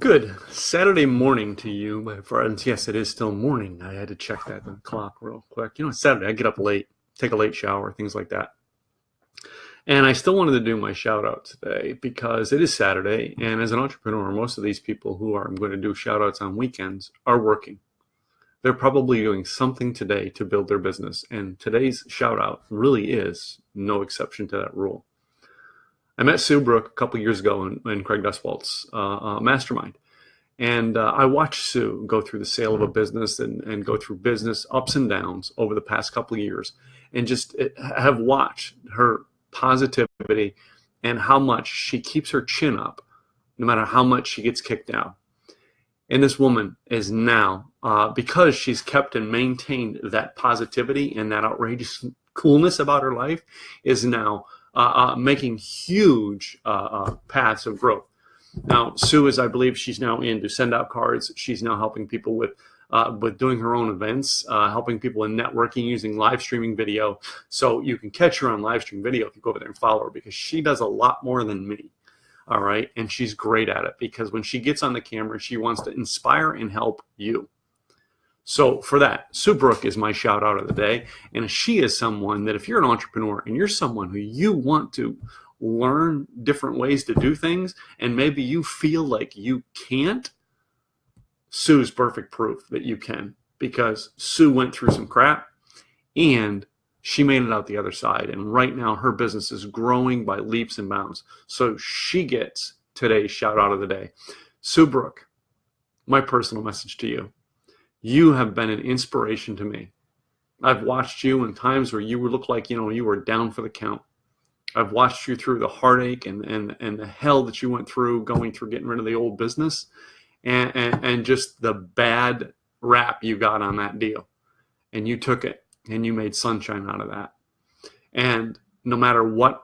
Good Saturday morning to you, my friends. Yes, it is still morning. I had to check that clock real quick. You know, Saturday. I get up late, take a late shower, things like that. And I still wanted to do my shout out today because it is Saturday. And as an entrepreneur, most of these people who are going to do shout outs on weekends are working. They're probably doing something today to build their business. And today's shout out really is no exception to that rule. I met Sue Brook a couple years ago in, in Craig Duswalt's uh, uh, mastermind. And uh, I watched Sue go through the sale of a business and, and go through business ups and downs over the past couple of years and just eh, have watched her positivity and how much she keeps her chin up no matter how much she gets kicked down. And this woman is now, uh, because she's kept and maintained that positivity and that outrageous coolness about her life, is now uh, uh, making huge uh, uh, paths of growth. Now, Sue is, I believe, she's now in to SendOutCards. She's now helping people with uh, with doing her own events, uh, helping people in networking using live streaming video. So you can catch her on live stream video if you go over there and follow her because she does a lot more than me. All right. And she's great at it because when she gets on the camera, she wants to inspire and help you. So for that, Sue Brook is my shout out of the day. And she is someone that if you're an entrepreneur and you're someone who you want to learn different ways to do things and maybe you feel like you can't, Sue's perfect proof that you can because Sue went through some crap and she made it out the other side. And right now her business is growing by leaps and bounds. So she gets today's shout out of the day. Sue Brook, my personal message to you you have been an inspiration to me. I've watched you in times where you look like, you know, you were down for the count. I've watched you through the heartache and, and, and the hell that you went through going through getting rid of the old business and, and, and just the bad rap you got on that deal. And you took it and you made sunshine out of that. And no matter what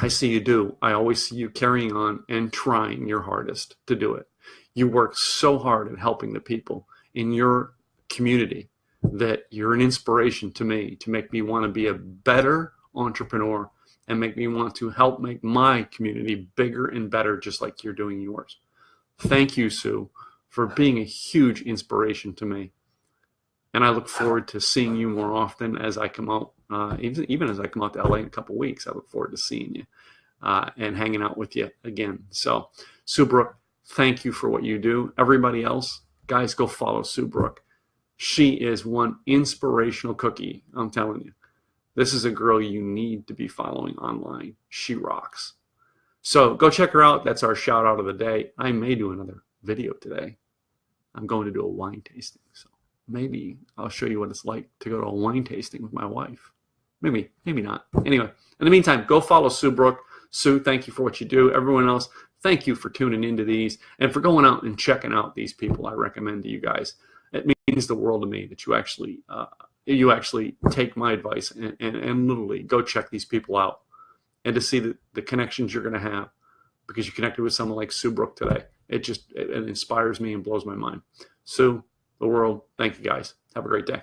I see you do, I always see you carrying on and trying your hardest to do it. You work so hard at helping the people in your community that you're an inspiration to me to make me want to be a better entrepreneur and make me want to help make my community bigger and better just like you're doing yours. Thank you, Sue, for being a huge inspiration to me. And I look forward to seeing you more often as I come out, uh, even, even as I come out to LA in a couple weeks. I look forward to seeing you uh, and hanging out with you again. So, Sue Brook, thank you for what you do. Everybody else, guys, go follow Sue Brook. She is one inspirational cookie. I'm telling you. This is a girl you need to be following online. She rocks. So go check her out. That's our shout out of the day. I may do another video today. I'm going to do a wine tasting. So maybe I'll show you what it's like to go to a wine tasting with my wife. Maybe, maybe not. Anyway, in the meantime, go follow Sue Brook. Sue, thank you for what you do. Everyone else, thank you for tuning into these and for going out and checking out these people I recommend to you guys. It means the world to me that you actually uh, you actually take my advice and, and, and literally go check these people out and to see the, the connections you're going to have because you connected with someone like Sue Brook today. It just it, it inspires me and blows my mind. Sue, the world, thank you guys. Have a great day.